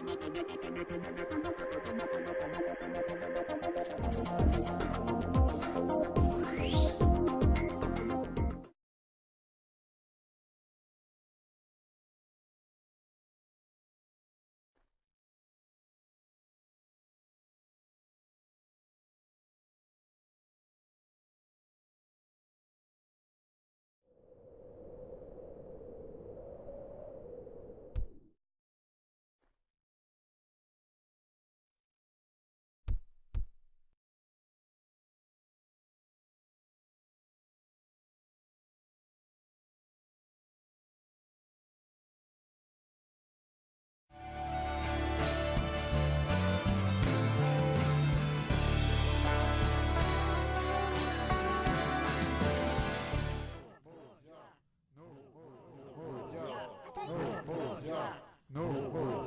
Thank you. No, no, no,